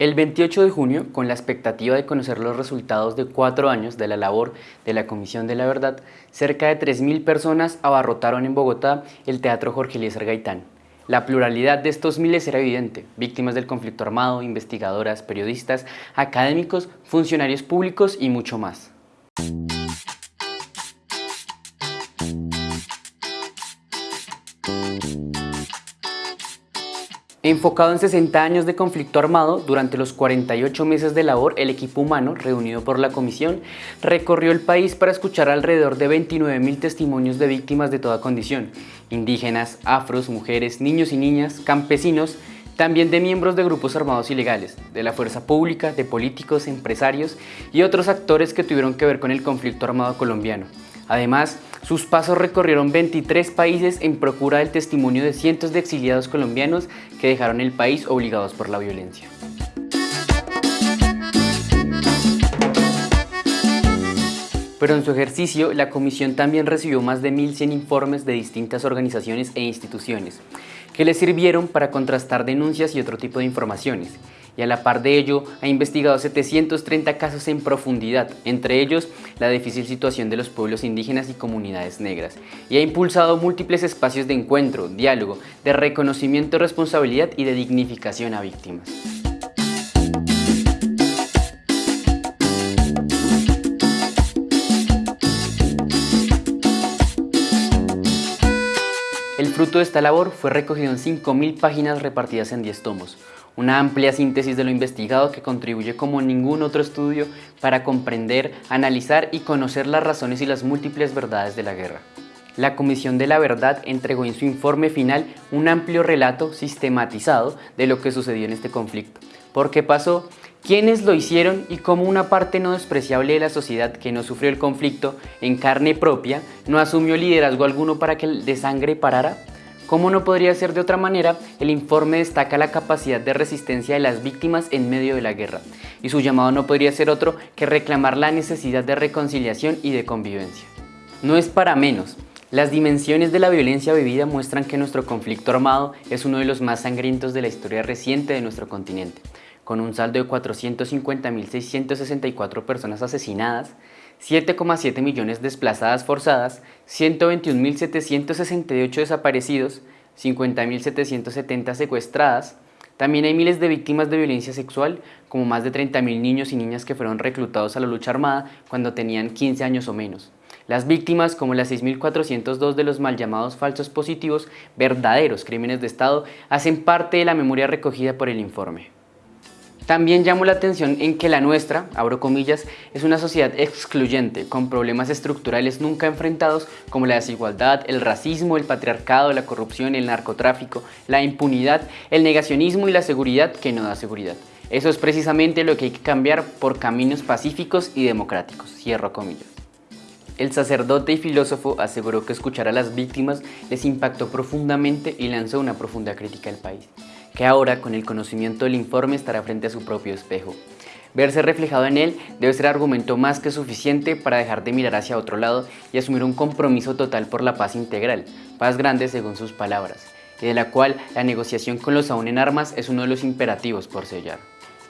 El 28 de junio, con la expectativa de conocer los resultados de cuatro años de la labor de la Comisión de la Verdad, cerca de 3.000 personas abarrotaron en Bogotá el Teatro Jorge Eliezer Gaitán. La pluralidad de estos miles era evidente, víctimas del conflicto armado, investigadoras, periodistas, académicos, funcionarios públicos y mucho más. Enfocado en 60 años de conflicto armado, durante los 48 meses de labor, el equipo humano, reunido por la comisión, recorrió el país para escuchar alrededor de 29.000 testimonios de víctimas de toda condición, indígenas, afros, mujeres, niños y niñas, campesinos, también de miembros de grupos armados ilegales, de la fuerza pública, de políticos, empresarios y otros actores que tuvieron que ver con el conflicto armado colombiano. Además, sus pasos recorrieron 23 países en procura del testimonio de cientos de exiliados colombianos que dejaron el país obligados por la violencia. Pero en su ejercicio, la comisión también recibió más de 1.100 informes de distintas organizaciones e instituciones, que le sirvieron para contrastar denuncias y otro tipo de informaciones, y a la par de ello ha investigado 730 casos en profundidad, entre ellos la difícil situación de los pueblos indígenas y comunidades negras, y ha impulsado múltiples espacios de encuentro, diálogo, de reconocimiento responsabilidad y de dignificación a víctimas. Fruto de esta labor fue recogido en 5.000 páginas repartidas en 10 tomos, una amplia síntesis de lo investigado que contribuye como ningún otro estudio para comprender, analizar y conocer las razones y las múltiples verdades de la guerra. La Comisión de la Verdad entregó en su informe final un amplio relato sistematizado de lo que sucedió en este conflicto, por qué pasó, quiénes lo hicieron y cómo una parte no despreciable de la sociedad que no sufrió el conflicto en carne propia no asumió liderazgo alguno para que el desangre parara como no podría ser de otra manera, el informe destaca la capacidad de resistencia de las víctimas en medio de la guerra, y su llamado no podría ser otro que reclamar la necesidad de reconciliación y de convivencia. No es para menos, las dimensiones de la violencia vivida muestran que nuestro conflicto armado es uno de los más sangrientos de la historia reciente de nuestro continente, con un saldo de 450.664 personas asesinadas, 7,7 millones desplazadas forzadas, 121.768 desaparecidos, 50.770 secuestradas. También hay miles de víctimas de violencia sexual, como más de 30.000 niños y niñas que fueron reclutados a la lucha armada cuando tenían 15 años o menos. Las víctimas, como las 6.402 de los mal llamados falsos positivos, verdaderos crímenes de Estado, hacen parte de la memoria recogida por el informe. También llamo la atención en que la nuestra, abro comillas, es una sociedad excluyente, con problemas estructurales nunca enfrentados como la desigualdad, el racismo, el patriarcado, la corrupción, el narcotráfico, la impunidad, el negacionismo y la seguridad que no da seguridad. Eso es precisamente lo que hay que cambiar por caminos pacíficos y democráticos, cierro comillas. El sacerdote y filósofo aseguró que escuchar a las víctimas les impactó profundamente y lanzó una profunda crítica al país que ahora con el conocimiento del informe estará frente a su propio espejo. Verse reflejado en él debe ser argumento más que suficiente para dejar de mirar hacia otro lado y asumir un compromiso total por la paz integral, paz grande según sus palabras, y de la cual la negociación con los aún en armas es uno de los imperativos por sellar.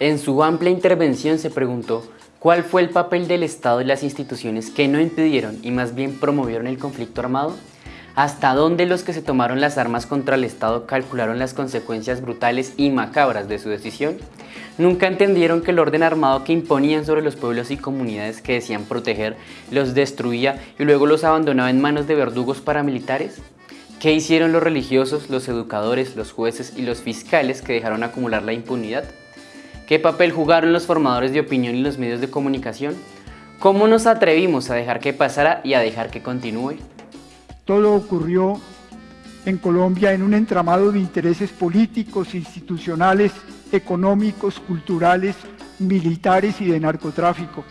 En su amplia intervención se preguntó ¿Cuál fue el papel del Estado y las instituciones que no impidieron y más bien promovieron el conflicto armado? Hasta dónde los que se tomaron las armas contra el Estado calcularon las consecuencias brutales y macabras de su decisión? ¿Nunca entendieron que el orden armado que imponían sobre los pueblos y comunidades que decían proteger los destruía y luego los abandonaba en manos de verdugos paramilitares? ¿Qué hicieron los religiosos, los educadores, los jueces y los fiscales que dejaron acumular la impunidad? ¿Qué papel jugaron los formadores de opinión y los medios de comunicación? ¿Cómo nos atrevimos a dejar que pasara y a dejar que continúe? Todo ocurrió en Colombia en un entramado de intereses políticos, institucionales, económicos, culturales, militares y de narcotráfico.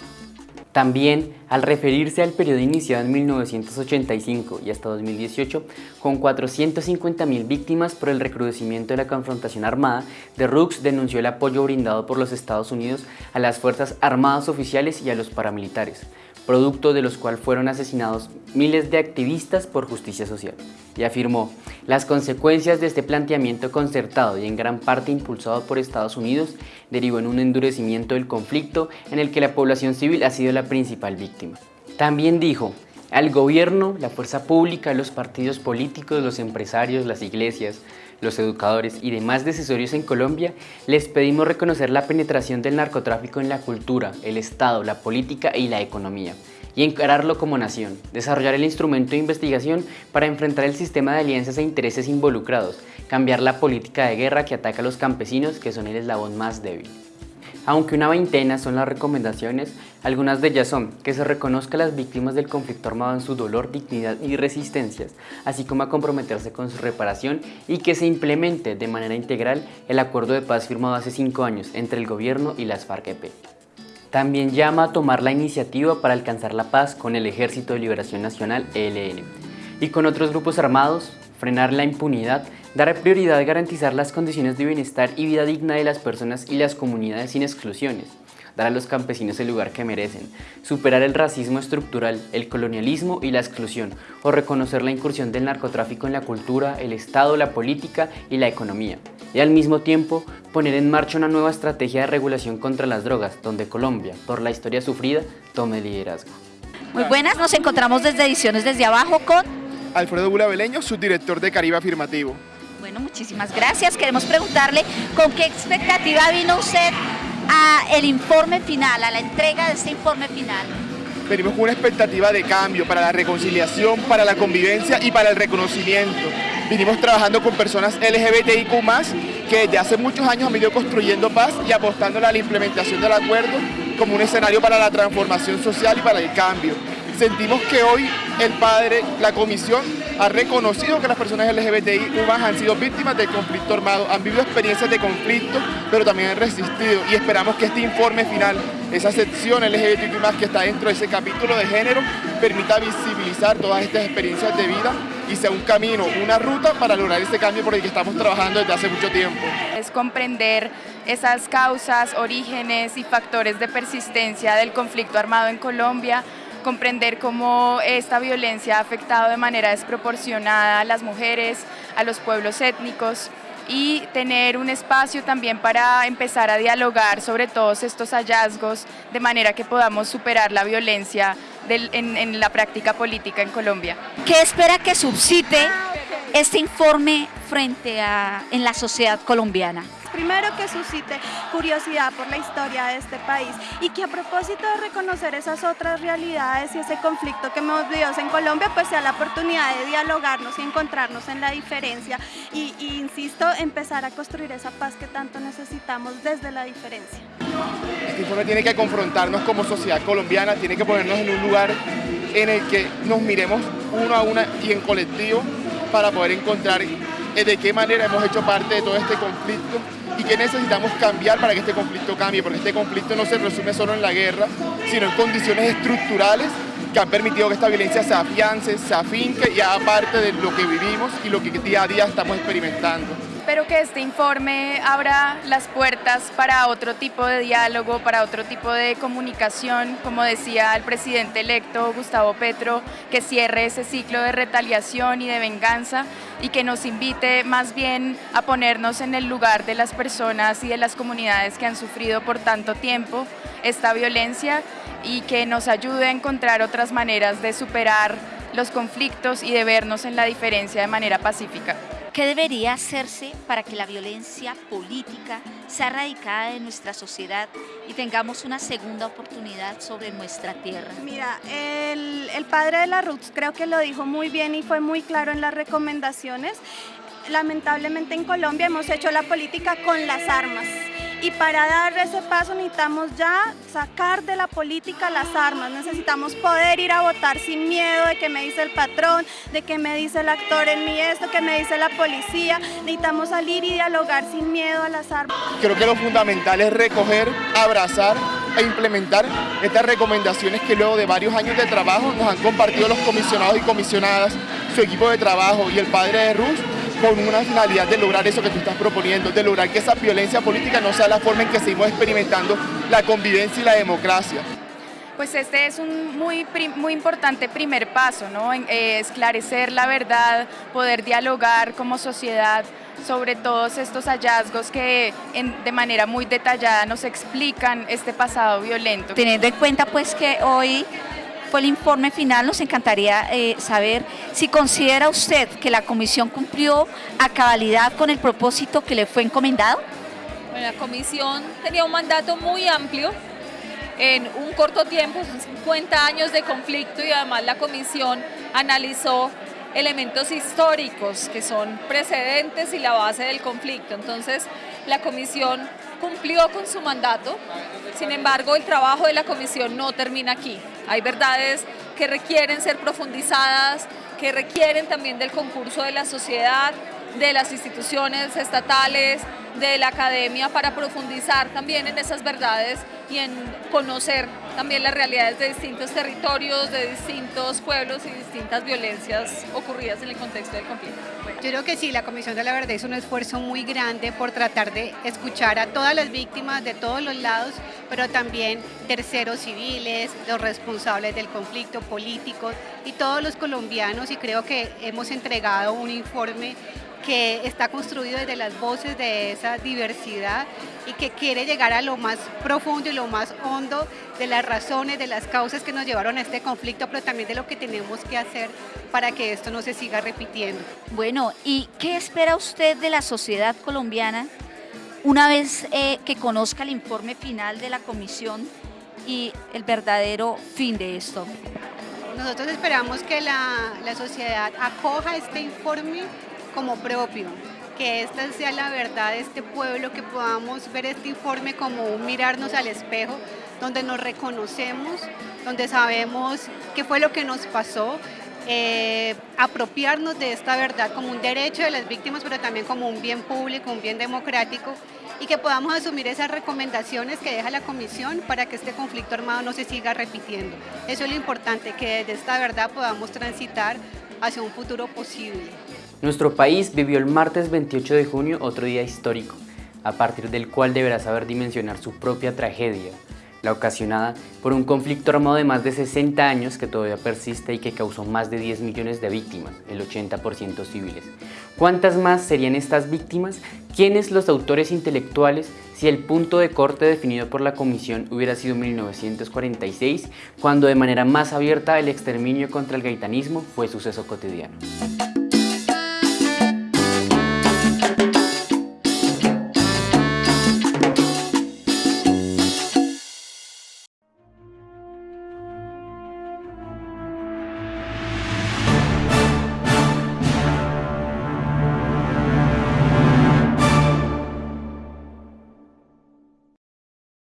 También, al referirse al periodo iniciado en 1985 y hasta 2018, con 450.000 víctimas por el recrudecimiento de la confrontación armada, The Rooks denunció el apoyo brindado por los Estados Unidos a las Fuerzas Armadas Oficiales y a los paramilitares, producto de los cuales fueron asesinados miles de activistas por justicia social. Y afirmó, las consecuencias de este planteamiento concertado y en gran parte impulsado por Estados Unidos derivó en un endurecimiento del conflicto en el que la población civil ha sido la principal víctima. También dijo, al gobierno, la fuerza pública, los partidos políticos, los empresarios, las iglesias, los educadores y demás decisorios en Colombia, les pedimos reconocer la penetración del narcotráfico en la cultura, el Estado, la política y la economía, y encararlo como nación, desarrollar el instrumento de investigación para enfrentar el sistema de alianzas e intereses involucrados, cambiar la política de guerra que ataca a los campesinos que son el eslabón más débil. Aunque una veintena son las recomendaciones, algunas de ellas son que se reconozca a las víctimas del conflicto armado en su dolor, dignidad y resistencias, así como a comprometerse con su reparación y que se implemente de manera integral el acuerdo de paz firmado hace cinco años entre el gobierno y las FARC-EP. También llama a tomar la iniciativa para alcanzar la paz con el Ejército de Liberación Nacional, ELN, y con otros grupos armados, frenar la impunidad Dar prioridad a garantizar las condiciones de bienestar y vida digna de las personas y las comunidades sin exclusiones. Dar a los campesinos el lugar que merecen. Superar el racismo estructural, el colonialismo y la exclusión. O reconocer la incursión del narcotráfico en la cultura, el Estado, la política y la economía. Y al mismo tiempo, poner en marcha una nueva estrategia de regulación contra las drogas, donde Colombia, por la historia sufrida, tome liderazgo. Muy buenas, nos encontramos desde Ediciones Desde Abajo con... Alfredo Bula Beleño, subdirector de Caribe Afirmativo. Bueno, muchísimas gracias. Queremos preguntarle con qué expectativa vino usted a el informe final, a la entrega de este informe final. Venimos con una expectativa de cambio para la reconciliación, para la convivencia y para el reconocimiento. Vinimos trabajando con personas LGBTIQ+, que desde hace muchos años han venido construyendo paz y apostándole a la implementación del acuerdo como un escenario para la transformación social y para el cambio. Sentimos que hoy el padre, la comisión, ha reconocido que las personas LGBTI han sido víctimas del conflicto armado, han vivido experiencias de conflicto, pero también han resistido y esperamos que este informe final, esa sección LGBTI que está dentro de ese capítulo de género, permita visibilizar todas estas experiencias de vida y sea un camino, una ruta para lograr ese cambio por el que estamos trabajando desde hace mucho tiempo. Es comprender esas causas, orígenes y factores de persistencia del conflicto armado en Colombia, comprender cómo esta violencia ha afectado de manera desproporcionada a las mujeres, a los pueblos étnicos y tener un espacio también para empezar a dialogar sobre todos estos hallazgos de manera que podamos superar la violencia en, en la práctica política en Colombia. ¿Qué espera que subsiste este informe frente a en la sociedad colombiana? Primero que suscite curiosidad por la historia de este país y que a propósito de reconocer esas otras realidades y ese conflicto que hemos vivido en Colombia, pues sea la oportunidad de dialogarnos y encontrarnos en la diferencia y, y insisto, empezar a construir esa paz que tanto necesitamos desde la diferencia. Este informe tiene que confrontarnos como sociedad colombiana, tiene que ponernos en un lugar en el que nos miremos uno a una y en colectivo para poder encontrar de qué manera hemos hecho parte de todo este conflicto y qué necesitamos cambiar para que este conflicto cambie, porque este conflicto no se resume solo en la guerra, sino en condiciones estructurales que han permitido que esta violencia se afiance, se afinque y haga parte de lo que vivimos y lo que día a día estamos experimentando. Espero que este informe abra las puertas para otro tipo de diálogo, para otro tipo de comunicación, como decía el presidente electo Gustavo Petro, que cierre ese ciclo de retaliación y de venganza y que nos invite más bien a ponernos en el lugar de las personas y de las comunidades que han sufrido por tanto tiempo esta violencia y que nos ayude a encontrar otras maneras de superar los conflictos y de vernos en la diferencia de manera pacífica. ¿Qué debería hacerse para que la violencia política sea erradicada de nuestra sociedad y tengamos una segunda oportunidad sobre nuestra tierra? Mira, el, el padre de la Roots creo que lo dijo muy bien y fue muy claro en las recomendaciones. Lamentablemente en Colombia hemos hecho la política con las armas y para dar ese paso necesitamos ya sacar de la política las armas, necesitamos poder ir a votar sin miedo de que me dice el patrón, de que me dice el actor en mí esto, que me dice la policía, necesitamos salir y dialogar sin miedo a las armas. Creo que lo fundamental es recoger, abrazar e implementar estas recomendaciones que luego de varios años de trabajo nos han compartido los comisionados y comisionadas, su equipo de trabajo y el padre de Rus con una finalidad de lograr eso que tú estás proponiendo, de lograr que esa violencia política no sea la forma en que seguimos experimentando la convivencia y la democracia. Pues este es un muy, muy importante primer paso, ¿no? Eh, esclarecer la verdad, poder dialogar como sociedad sobre todos estos hallazgos que de manera muy detallada nos explican este pasado violento. Teniendo en cuenta pues que hoy fue el informe final, nos encantaría eh, saber si considera usted que la comisión cumplió a cabalidad con el propósito que le fue encomendado. Bueno, la comisión tenía un mandato muy amplio en un corto tiempo, son 50 años de conflicto y además la comisión analizó elementos históricos que son precedentes y la base del conflicto. Entonces, la comisión cumplió con su mandato, sin embargo, el trabajo de la comisión no termina aquí. Hay verdades que requieren ser profundizadas, que requieren también del concurso de la sociedad, de las instituciones estatales, de la academia para profundizar también en esas verdades y en conocer también las realidades de distintos territorios, de distintos pueblos y distintas violencias ocurridas en el contexto del conflicto. Yo creo que sí, la Comisión de la Verdad hizo un esfuerzo muy grande por tratar de escuchar a todas las víctimas de todos los lados, pero también terceros civiles, los responsables del conflicto, políticos y todos los colombianos y creo que hemos entregado un informe que está construido desde las voces de esa diversidad y que quiere llegar a lo más profundo y lo más hondo de las razones, de las causas que nos llevaron a este conflicto, pero también de lo que tenemos que hacer para que esto no se siga repitiendo. Bueno, ¿y qué espera usted de la sociedad colombiana una vez eh, que conozca el informe final de la comisión y el verdadero fin de esto? Nosotros esperamos que la, la sociedad acoja este informe como propio, que esta sea la verdad de este pueblo, que podamos ver este informe como un mirarnos al espejo, donde nos reconocemos, donde sabemos qué fue lo que nos pasó, eh, apropiarnos de esta verdad como un derecho de las víctimas, pero también como un bien público, un bien democrático, y que podamos asumir esas recomendaciones que deja la Comisión para que este conflicto armado no se siga repitiendo. Eso es lo importante, que desde esta verdad podamos transitar hacia un futuro posible. Nuestro país vivió el martes 28 de junio otro día histórico, a partir del cual deberá saber dimensionar su propia tragedia, la ocasionada por un conflicto armado de más de 60 años que todavía persiste y que causó más de 10 millones de víctimas, el 80% civiles. ¿Cuántas más serían estas víctimas? ¿Quiénes los autores intelectuales si el punto de corte definido por la Comisión hubiera sido 1946, cuando de manera más abierta el exterminio contra el gaitanismo fue suceso cotidiano?